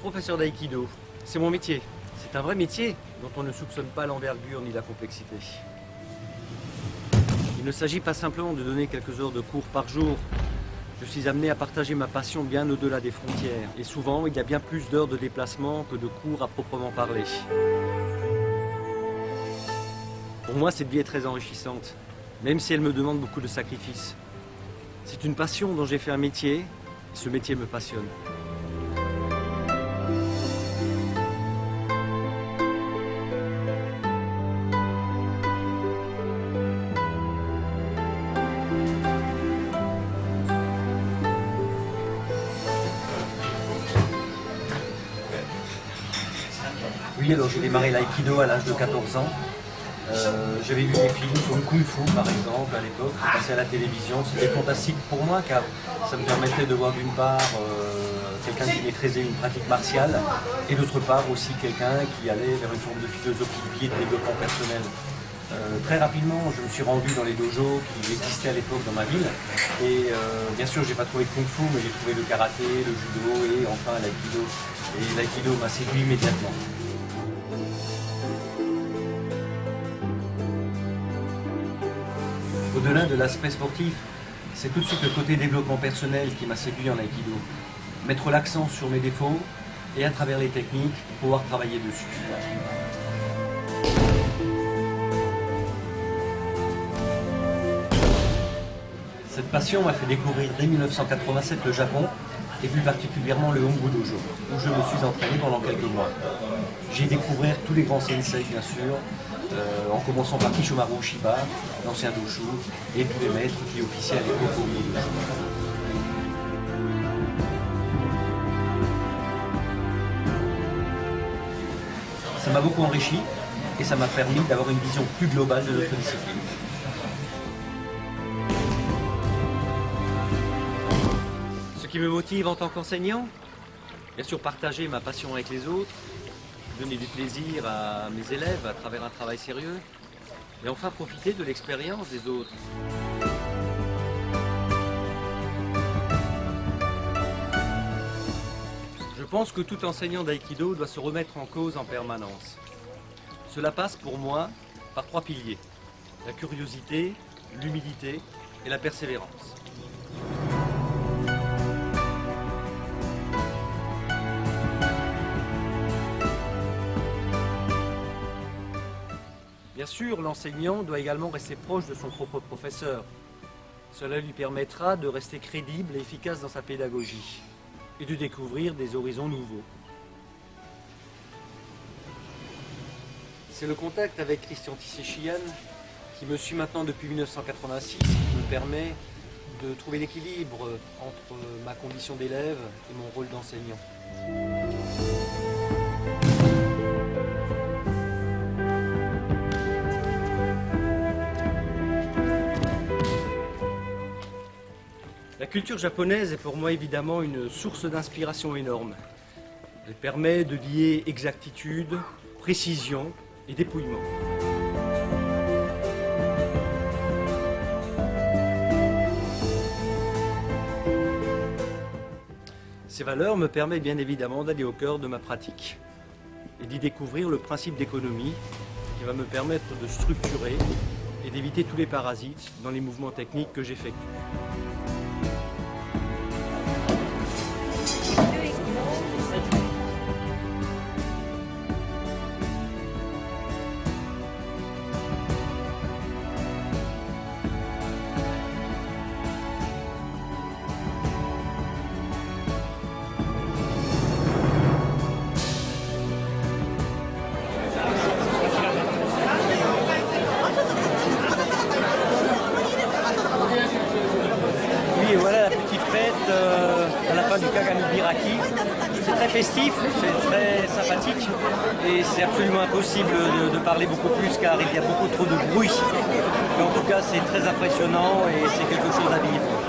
professeur d'aïkido. C'est mon métier. C'est un vrai métier dont on ne soupçonne pas l'envergure ni la complexité. Il ne s'agit pas simplement de donner quelques heures de cours par jour. Je suis amené à partager ma passion bien au-delà des frontières. Et souvent, il y a bien plus d'heures de déplacement que de cours à proprement parler. Pour moi, cette vie est très enrichissante, même si elle me demande beaucoup de sacrifices. C'est une passion dont j'ai fait un métier, et ce métier me passionne. J'ai démarré l'aïkido à l'âge de 14 ans. Euh, J'avais vu des films comme Kung Fu par exemple à l'époque, qui à la télévision. C'était fantastique pour moi car ça me permettait de voir d'une part euh, quelqu'un qui maîtrisait une pratique martiale et d'autre part aussi quelqu'un qui allait vers une forme de philosophie de de développement personnel. Euh, très rapidement, je me suis rendu dans les dojos qui existaient à l'époque dans ma ville. Et bien sûr, j'ai pas trouvé de kung fu, mais j'ai trouvé le karaté, le judo et enfin l'aïkido. Et l'aïkido m'a séduit immédiatement. Au-delà de l'aspect sportif, c'est tout de suite le côté développement personnel qui m'a séduit en aïkido. Mettre l'accent sur mes défauts et à travers les techniques, pouvoir travailler dessus. Cette passion m'a fait découvrir dès 1987 le Japon et plus particulièrement le Hongu Dojo, où je me suis entraîné pendant quelques mois. J'ai découvert tous les grands sensei, bien sûr, euh, en commençant par Kishomaru Shiba, l'ancien Doshu, et tous les maîtres qui officiaient à l'époque au. Ça m'a beaucoup enrichi et ça m'a permis d'avoir une vision plus globale de notre discipline. Ce qui me motive en tant qu'enseignant, bien sûr partager ma passion avec les autres, donner du plaisir à mes élèves à travers un travail sérieux, et enfin profiter de l'expérience des autres. Je pense que tout enseignant d'aïkido doit se remettre en cause en permanence. Cela passe pour moi par trois piliers. La curiosité, l'humilité et la persévérance. Bien sûr, l'enseignant doit également rester proche de son propre professeur. Cela lui permettra de rester crédible et efficace dans sa pédagogie et de découvrir des horizons nouveaux. C'est le contact avec Christian Tissé-Chian qui me suit maintenant depuis 1986 qui me permet de trouver l'équilibre entre ma condition d'élève et mon rôle d'enseignant. La culture japonaise est pour moi évidemment une source d'inspiration énorme. Elle permet de lier exactitude, précision et dépouillement. Ces valeurs me permettent bien évidemment d'aller au cœur de ma pratique et d'y découvrir le principe d'économie qui va me permettre de structurer et d'éviter tous les parasites dans les mouvements techniques que j'effectue. Et voilà la petite fête euh, à la fin du Kagami Biraki. C'est très festif, c'est très sympathique et c'est absolument impossible de, de parler beaucoup plus car il y a beaucoup trop de bruit. Mais en tout cas, c'est très impressionnant et c'est quelque chose à vivre.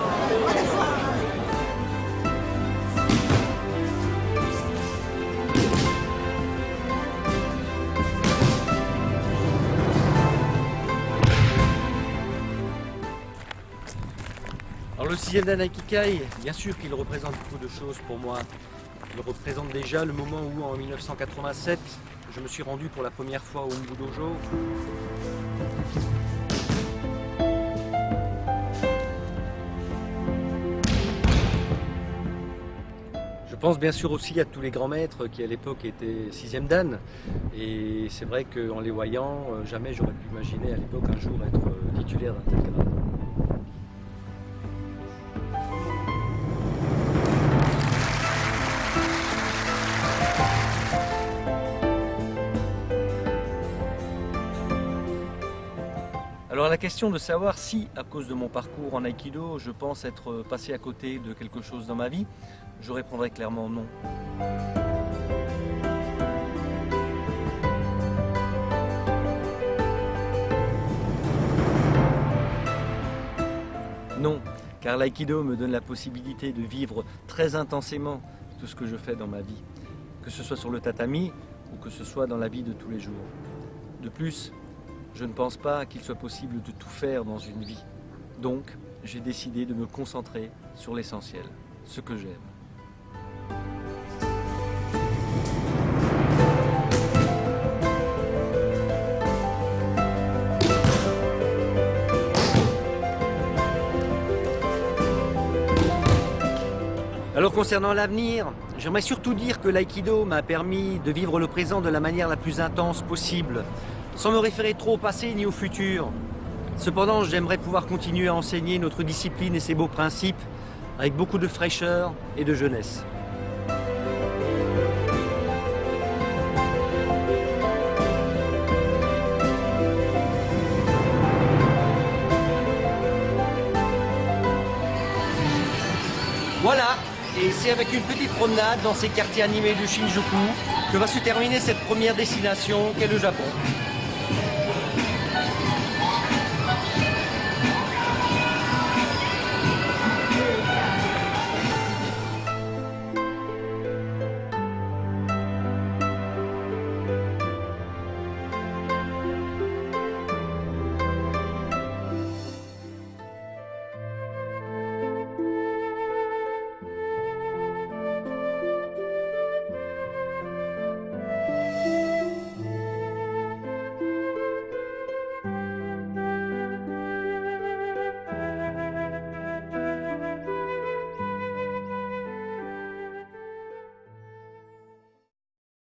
Le sixième dan Aikikai, bien sûr qu'il représente beaucoup de choses pour moi. Il représente déjà le moment où, en 1987, je me suis rendu pour la première fois au Umbu Dojo. Je pense bien sûr aussi à tous les grands maîtres qui à l'époque étaient sixième dan. Et c'est vrai qu'en les voyant, euh, jamais j'aurais pu imaginer à l'époque un jour être euh, titulaire d'un tel grade. La question de savoir si, à cause de mon parcours en Aikido, je pense être passé à côté de quelque chose dans ma vie, je répondrai clairement non. Non, car l'aïkido me donne la possibilité de vivre très intensément tout ce que je fais dans ma vie, que ce soit sur le tatami ou que ce soit dans la vie de tous les jours. De plus, je ne pense pas qu'il soit possible de tout faire dans une vie. Donc, j'ai décidé de me concentrer sur l'essentiel, ce que j'aime. Alors concernant l'avenir, j'aimerais surtout dire que l'aïkido m'a permis de vivre le présent de la manière la plus intense possible, sans me référer trop au passé ni au futur. Cependant, j'aimerais pouvoir continuer à enseigner notre discipline et ses beaux principes avec beaucoup de fraîcheur et de jeunesse. Voilà, et c'est avec une petite promenade dans ces quartiers animés de Shinjuku que va se terminer cette première destination qu'est le Japon.